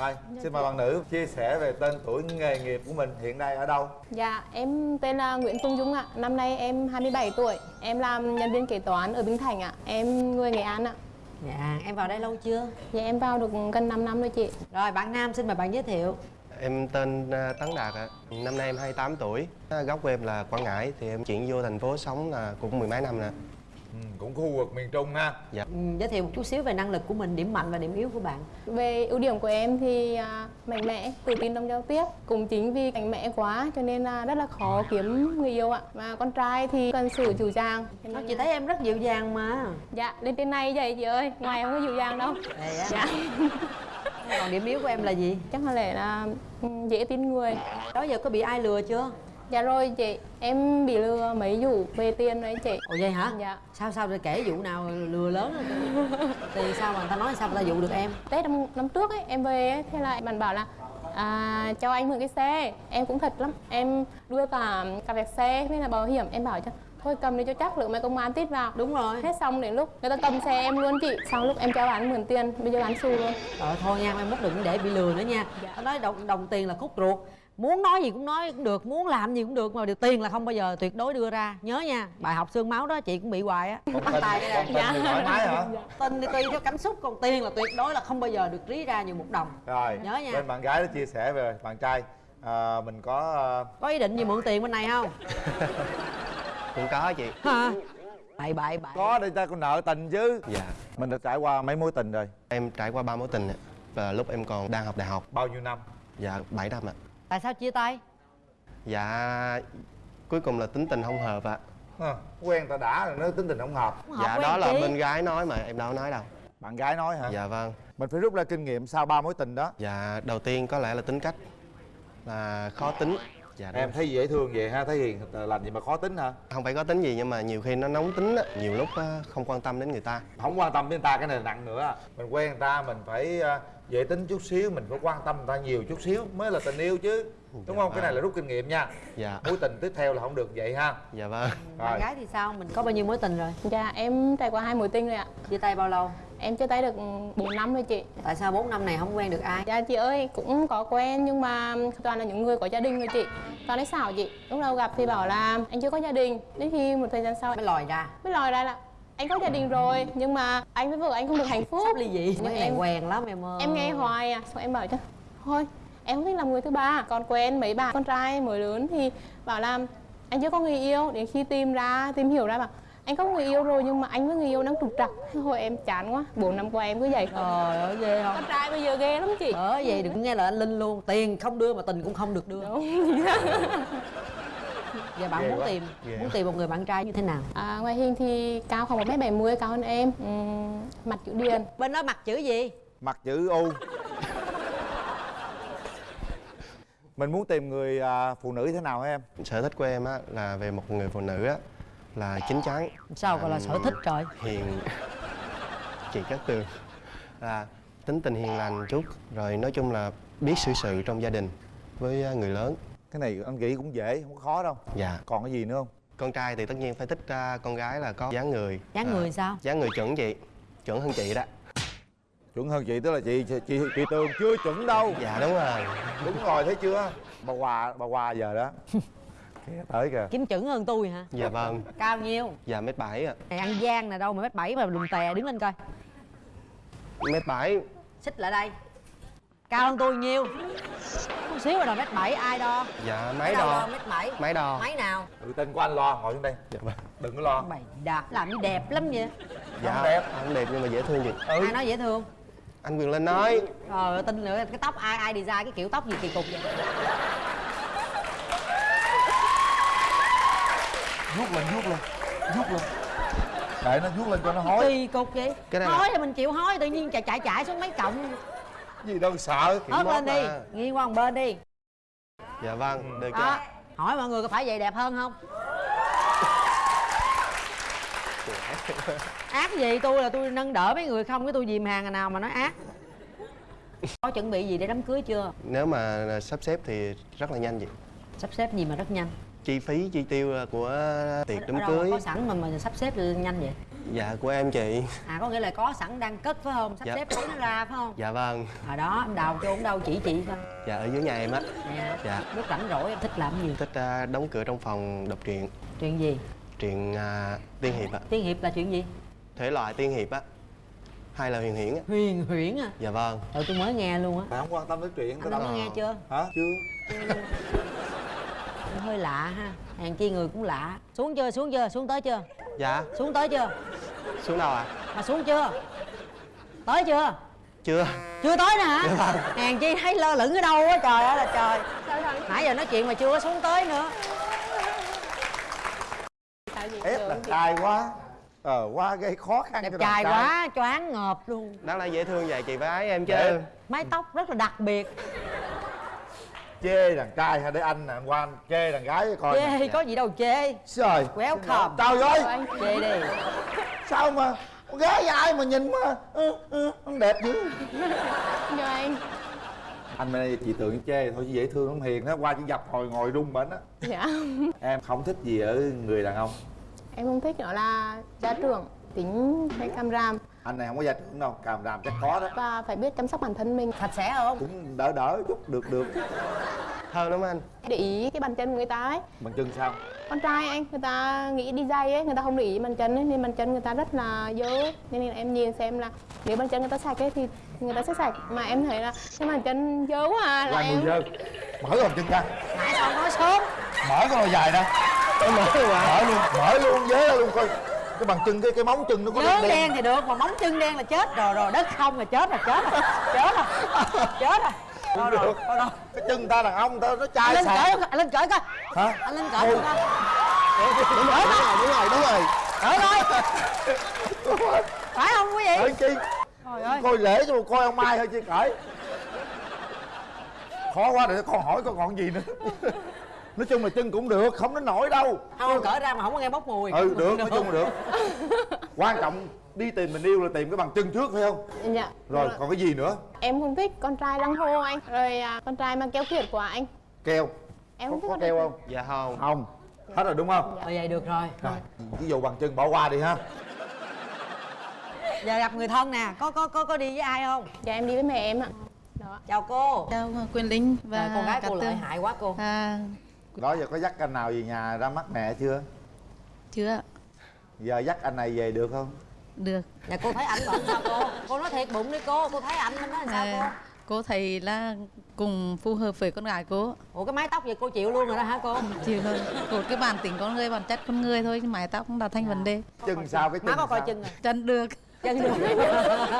Rồi, xin mời bạn nữ chia sẻ về tên tuổi nghề nghiệp của mình hiện nay ở đâu? Dạ, em tên là Nguyễn Phương Dung ạ. Năm nay em 27 tuổi. Em làm nhân viên kế toán ở Bình Thành ạ. Em người Nghệ An ạ. Dạ, em vào đây lâu chưa? Dạ, em vào được gần 5 năm rồi chị. Rồi, bạn Nam xin mời bạn giới thiệu Em tên à, Tấn Đạt ạ. Năm nay em 28 tuổi. Gốc của em là Quảng Ngãi thì em chuyển vô thành phố sống là cũng mười mấy năm nè. Ừ, cũng khu vực miền Trung ha Dạ. ừ, Giới thiệu một chút xíu về năng lực của mình, điểm mạnh và điểm yếu của bạn Về ưu điểm của em thì à, mạnh mẽ, tự tin trong giao tiếp. Cũng chính vì mạnh mẽ quá cho nên là rất là khó kiếm người yêu ạ. Và con trai thì cần sự chủ dàng. Cho Nó Chị là- thấy em rất dịu dàng mà Dạ, lên trên này vậy chị ơi. Ngoài không có dịu dàng đâu. Dạ. Còn điểm yếu của em là gì? Chắc có lẽ là ừ, dễ tin người. Đó giờ có bị ai lừa chưa? Dạ rồi chị, em bị lừa mấy vụ về tiền đấy chị. Ồ vậy hả? Dạ. Sao sao rồi kể vụ nào lừa lớn Thì sao mà người ta nói sao người ta dụ được em? Tết năm, năm trước ấy, em về ấy, thế là bạn bảo là à, cho anh mượn cái xe. Em cũng thật lắm. Em đưa cả cả vẹt xe với là bảo hiểm. Em bảo cho thôi cầm đi cho chắc lượng mấy công an tít vào. Đúng rồi. Hết xong đến lúc người ta cầm xe em luôn chị. Sau lúc em cho bạn mượn tiền bây giờ bán xù luôn. Rồi thôi nha, em mốt đừng để bị lừa nữa nha. Dạ. Nó nói đồng, đồng tiền là khúc ruột Muốn nói gì cũng nói cũng được, muốn làm gì cũng được Mà điều tiền là không bao giờ tuyệt đối đưa ra Nhớ nha, bài học xương máu đó chị cũng bị hoài á Bắt tin, tay thoải mái hả? Tin thì tùy theo cảm xúc, còn tiền là tuyệt đối là không bao giờ được rí ra nhiều một đồng Rồi, Nhớ nha. bên bạn gái đã chia sẻ về bạn trai à, Mình có à, Có ý định gì mượn tiền bên này không? Cũng có chị. Hả? Bậy bậy bậy có để ta có nợ tình chứ Dạ. Mình đã trải qua mấy mối tình rồi Em trải qua ba mối tình. Và lúc em còn đang học đại học. Bao nhiêu năm? Dạ 7 năm ạ. Tại sao chia tay? Dạ cuối cùng là tính tình không hợp ạ. Hả, Quen ta đã rồi nó tính tình không hợp Không hợp Dạ quen đó là bên gái nói mà em đâu có nói đâu. Bạn gái nói hả? Dạ vâng. Mình phải rút ra kinh nghiệm sau ba mối tình đó Dạ đầu tiên có lẽ là tính cách là khó tính. Dạ. Em thấy dễ thương vậy ha, thấy hiền lành gì mà khó tính hả? không phải có tính gì nhưng mà nhiều khi nó nóng tính á, nhiều lúc á, không quan tâm đến người ta. Không quan tâm đến người ta cái này là nặng nữa Mình quen người ta mình phải à, dễ tính chút xíu Mình phải quan tâm người ta nhiều chút xíu mới là tình yêu chứ Đúng Dạ không? Cái này vâng. là rút kinh nghiệm nha Dạ. Mối tình tiếp theo là không được vậy ha Dạ vâng. Bạn Rồi gái thì sao? Mình có bao nhiêu mối tình rồi? dạ em trải qua hai mối tình rồi ạ Chia tay bao lâu? Em chia tay được 4 năm rồi chị. Tại sao 4 năm này không quen được ai? Dạ chị ơi, cũng có quen nhưng mà toàn là những người có gia đình rồi chị. Toàn đấy xảo chị. Lúc đầu gặp thì bảo là anh chưa có gia đình. Đến khi một thời gian sau Mới lòi ra. Mới lòi ra là anh có gia đình rồi nhưng mà anh với vợ anh không được hạnh phúc. Sắp ly dị. Nhưng em quen lắm em ơi. Em nghe hoài à. Xong em bảo chứ thôi em không thích làm người thứ ba. Còn quen mấy bạn con trai mới lớn thì bảo là anh chưa có người yêu. Đến khi tìm ra tìm hiểu ra bảo anh có người yêu rồi nhưng mà anh với người yêu đang trục trặc thôi em chán quá bốn năm qua em cứ vậy Trời ơi ghê không? con trai bây giờ ghê lắm chị Ở vậy đừng nghe lời anh Linh luôn Tiền không đưa mà tình cũng không được đưa Đúng. Giờ bạn Ghê muốn quá. tìm Ghê. Muốn tìm một người bạn trai như thế nào? à, ngoài hình thì cao khoảng một m 70 cao hơn em Ừm, mặt chữ điền Bên đó mặt chữ gì? Mặt chữ U Mình muốn tìm người à, phụ nữ thế nào hả em? Sở thích của em á là về một người phụ nữ á là chín chắn. Sao gọi là sở thích trời? hiền. Chị Cát Tường là tính tình hiền lành chút rồi nói chung là biết xử sự trong gia đình với người lớn. Cái này anh nghĩ cũng dễ, không có khó đâu. Dạ. Còn cái gì nữa không? con trai thì tất nhiên phải thích con gái là có dáng người. Dáng à, người sao? dáng người chuẩn chị chuẩn hơn chị đó. Chuẩn hơn chị tức là chị chị, chị, chị Tường chưa chuẩn đâu. Dạ đúng rồi. Đúng rồi thấy chưa? Bà Hòa, bà Hòa giờ đó Kìa tới kìa Kiếm chững hơn tôi hả? dạ vâng Cao nhiêu? dạ mét bảy ạ Này ăn gian nè đâu mà mét bảy mà lùn tè đứng lên coi mét bảy Xích lại đây Cao hơn tôi nhiêu? Chút xíu rồi mét bảy ai đo? dạ máy đo mét bảy máy đo Máy nào? Tự tin của anh lo, ngồi xuống đây dạ vâng Đừng có lo Mày đạp làm như đẹp lắm vậy dạ Không đẹp. không đẹp nhưng mà dễ thương chị Ai nói dễ thương? anh quyền lên nói Trời ơi, tin nữa cái tóc ai ai design cái kiểu tóc gì kỳ cục vậy? Vuốt lên vuốt lên vuốt lên. Để nó vuốt lên cho nó hối Kỳ cục vậy? Cái này là- Hối thì mình chịu hối tự nhiên chạy chạy chạy xuống mấy cộng gì đâu sợ. Mốt lên đi, mà. nghiêng qua một bên đi. Dạ vâng được chưa? Hỏi mọi người có phải vậy đẹp hơn không? ác gì tôi là tôi nâng đỡ mấy người không cái tôi dìm hàng ngày nào mà nói ác. Có chuẩn bị gì để đám cưới chưa? Nếu mà sắp xếp thì rất là nhanh chị. Sắp xếp gì mà rất nhanh chi phí chi tiêu của tiệc Ở đám cưới? có sẵn mà mà sắp xếp nhanh vậy? Dạ của em chị. À có nghĩa là có sẵn đang cất phải không? Sắp Dạ. xếp lấy nó ra phải không? Dạ vâng. Hồi đó em đào chôn đâu chỉ chị coi dạ ở dưới nhà em á. Nè dạ. Lúc rảnh rỗi em thích làm gì? Thích à, đóng cửa trong phòng đọc truyện. Chuyện gì? Truyện à, tiên hiệp ạ. Tiên hiệp là chuyện gì? Thể loại tiên hiệp á. Hay là huyền huyễn á. Huyền huyễn à dạ vâng. Trời tôi mới nghe luôn á. Bạn không quan tâm đến chuyện tao đã đâu nghe chưa? Hả? Chưa hơi lạ ha. Hàng chi người cũng lạ. Xuống chưa xuống chưa xuống tới chưa? Dạ. Xuống tới chưa? Xuống đâu ạ? Mà xuống chưa? Tới chưa? Chưa. Chưa tới nè hả? Hàng chi thấy lơ lửng ở đâu á trời ơi là trời. Nãy giờ nói chuyện mà chưa có xuống tới nữa. Tại vì ép chị- trai quá. Ờ quá gây khó khăn đẹp trai quá choáng ngợp luôn. Đáng lẽ dễ thương vậy chị phải ái em chứ. Mái tóc rất là đặc biệt chê đàn trai hay để anh nè anh qua anh chê đàn gái coi chê nè. có gì đâu chê. Trời welcome. Trời ơi anh chê đi. Sao mà con gái ai mà nhìn mà ừ, ừ, không đẹp dữ. Cho anh. Anh bên đây chị tưởng chê thôi chứ dễ thương lắm hiền á qua chỉ dập hồi ngồi rung bệnh á. Dạ. Em không thích gì ở người đàn ông? Em không thích nó là gia trưởng tính hay cam ram anh này không có gia trưởng đâu càm ràm chắc có đó. Và phải biết chăm sóc bản thân mình. Sạch sẽ không? Cũng đỡ đỡ chút được được. Thơm lắm anh. Để ý cái bàn chân của người ta ấy. Bằng chân sao? Con trai anh người ta nghĩ đi giày ấy người ta không để ý bàn chân ấy nên bàn chân người ta rất là dơ. Nên là em nhìn xem là nếu bàn chân người ta sạch ấy thì người ta sẽ sạch. Mà em thấy là cái bàn chân dơ quá à là qua em dơ. Mở cái bàn chân ra. Nãy sao nói sớm mở cái đôi dài ra. Mở luôn mở luôn mở luôn dớ ra luôn coi cái bàn chân cái cái móng chân nó có nhớ đen. đen thì được mà móng chân đen là chết. Rồi rồi đất không là chết rồi chết rồi chết rồi chết rồi. Rồi rồi rồi rồi. Cái chân ta đàn ông ta nó chai lên sạch cởi anh lên cởi coi. Hả? Anh lên cởi coi đúng rồi đúng rồi đúng rồi đúng rồi. Cởi coi. Phải không quý vị? Cởi chi trời ơi. Coi lễ cho coi ông mai thôi chứ cởi. Khó quá để con hỏi con còn gì nữa nói chung là chân cũng được không đến nổi đâu. Không cởi ra mà không có nghe bốc mùi. Ừ được nói chung là được. Quan trọng đi tìm mình yêu là tìm cái bằng chân trước phải không? Dạ. Rồi còn cái gì nữa? Em không thích con trai lăng hô anh. Rồi à, con trai mang keo kiệt của anh. Keo. Em có, không thích có keo không? Dạ không. Không. Hết rồi đúng không? Rồi vậy được rồi. Rồi ví dụ bằng chân bỏ qua đi ha. Giờ gặp người thân nè. Có có có có đi với ai không? Dạ em đi với mẹ em ạ. Đó chào cô. Chào Quyền Linh và Rồi, con gái cô lợi hại quá cô. À, đó giờ có dắt anh nào về nhà ra mắt mẹ chưa? Chưa giờ dắt anh này về được không? Được. dạ cô thấy ảnh bận sao cô? Cô nói thiệt bụng đi cô. Cô thấy ảnh nó làm sao cô? À, cô thấy là cùng phù hợp với con gái cô. ủa cái mái tóc vậy cô chịu luôn rồi đó hả cô? Chịu thôi. Một cái bản tính con người, bản chất con người thôi, mái tóc cũng là thành vấn đề. chân sao cái chân má có coi chân rồi Chân được. chân được.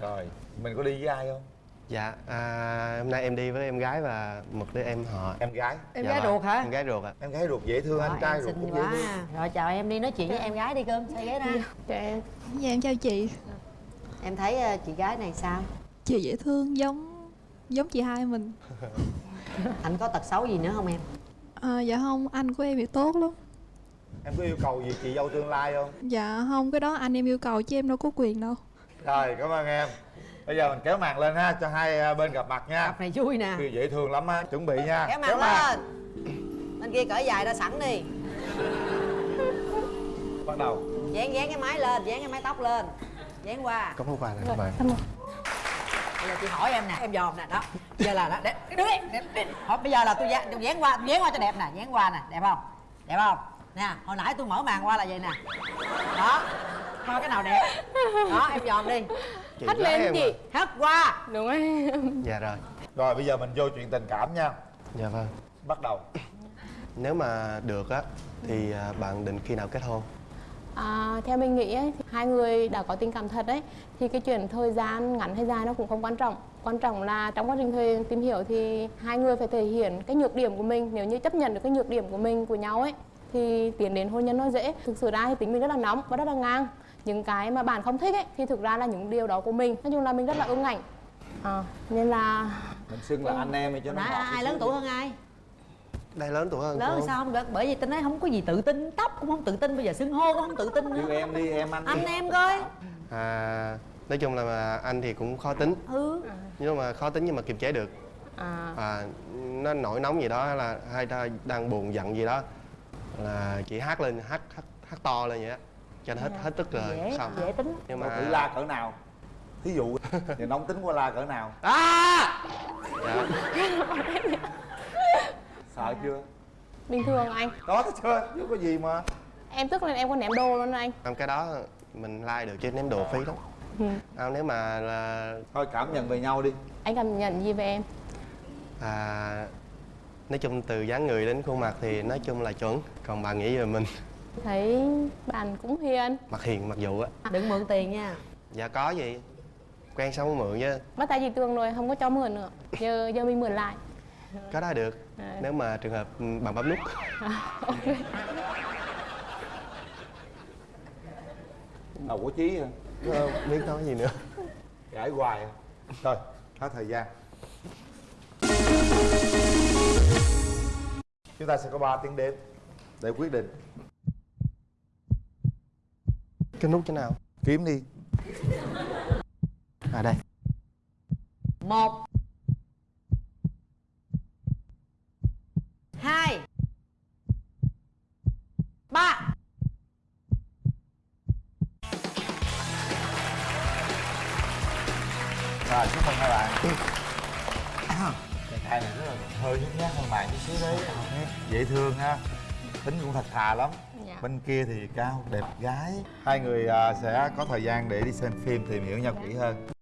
Rồi mình có đi với ai không dạ à, hôm nay em đi với em gái và một đứa em họ. Em gái. Em Dạ gái vâng, ruột hả? em gái ruột ạ. Em gái ruột dễ thương anh Rồi, trai em ruột cũng dễ quá. thương. Rồi chào em đi nói chuyện với em gái đi cơm xoay ghế ra. Cho em. Dạ em chào chị. Em thấy ờ, chị gái này sao? Chị dễ thương giống giống chị hai mình. Anh có tật xấu gì nữa không em? À, Dạ không anh của em thì tốt lắm. Em có yêu cầu gì chị dâu tương lai không? Dạ không cái đó anh em yêu cầu chứ em đâu có quyền đâu. Rồi cảm ơn em bây giờ mình kéo màn lên ha cho hai à, bên gặp mặt nha. Cặp này vui nè. Kêu dễ thương lắm á chuẩn bị nha. Kéo màn lên. Bên kia cởi dài ra sẵn đi. Bắt đầu. Dán dán cái mái lên dán cái mái tóc lên. Dán qua. Có món quà này các bạn. bây giờ chị hỏi em nè em dòm nè đó. Giờ là đó để đứng đi. Hỏi, bây giờ là tôi dán tôi dán qua tôi dán qua cho đẹp nè dán qua nè đẹp không? Đẹp không? Nè hồi nãy tôi mở màn qua là vậy nè. Đó coi cái nào đẹp. Đó em dòm đi chị hất lên em chị à? hất qua. Đúng rồi. Dạ rồi. Rồi bây giờ mình vô chuyện tình cảm nha. Dạ vâng. Bắt đầu. Nếu mà được á thì à, bạn định khi nào kết hôn? À, theo mình nghĩ ấy, thì hai người đã có tình cảm thật đấy. Thì cái chuyện thời gian ngắn hay dài nó cũng không quan trọng. Quan trọng là trong quá trình thời tìm hiểu thì hai người phải thể hiện cái nhược điểm của mình. Nếu như chấp nhận được cái nhược điểm của mình của nhau ấy thì tiến đến hôn nhân nó dễ. Thực sự ra thì tính mình rất là nóng và rất là ngang những cái mà bạn không thích ấy thì thực ra là những điều đó của mình. Nói chung là mình rất là ưng ảnh. À, nên là mình xưng là anh em đi cho nó ngọt ai lớn tuổi hơn ai? Đây lớn tuổi hơn lớn thì sao không được? Bởi vì tôi nói không có gì tự tin tóc cũng không tự tin bây giờ xưng hô cũng không tự tin yêu nữa em đi em anh đi. anh em coi. À, nói chung là anh thì cũng khó tính. Ừ. Nhưng mà khó tính nhưng mà kiềm chế được. À, à, nó nổi nóng gì đó hay là hay ta đang buồn giận gì đó. Là chị hát lên hát hát hát to lên vậy á cho nó hết hết tức rồi dễ xong dễ tính. Nhưng mà thử la cỡ nào? Thí dụ giờ nóng tính qua la cỡ nào? À! dạ. sợ chưa? Bình thường anh? Có thấy chưa chứ có gì mà. Em tức lên em có ném đồ luôn anh. Không, cái đó mình like được chứ ném đồ phí lắm. Ừ. à, nếu mà là thôi cảm nhận về nhau đi. Anh cảm nhận gì về em? À, nói chung từ dáng người đến khuôn mặt thì nói chung là chuẩn còn bà nghĩ về mình thấy bạn cũng hiền. Mặt hiền mặc dù á. Đừng mượn tiền nha. Dạ có gì. Quen xong mới mượn chứ bắt tay chị tường rồi không có cho mượn nữa. Giờ giờ mình mượn lại. Có đó được. À. nếu mà trường hợp ừ, bằng bấm nút. Ok. Đầu có chí hả? Ờ, biết nói gì nữa. Gãi hoài à. thôi hết thời gian. Chúng ta sẽ có 3 tiếng đếm để quyết định cái nút thế nào? Kiếm đi. À đây. Một. Hai. Ba. Rồi chúc mừng hai bạn. Chàng trai này rất là hơi nhút nhát hơn bạn chút xíu đấy. Dễ thương ha tính cũng thật thà lắm bên kia thì cao đẹp gái. Hai người à, sẽ có thời gian để đi xem phim tìm hiểu nhau kỹ hơn.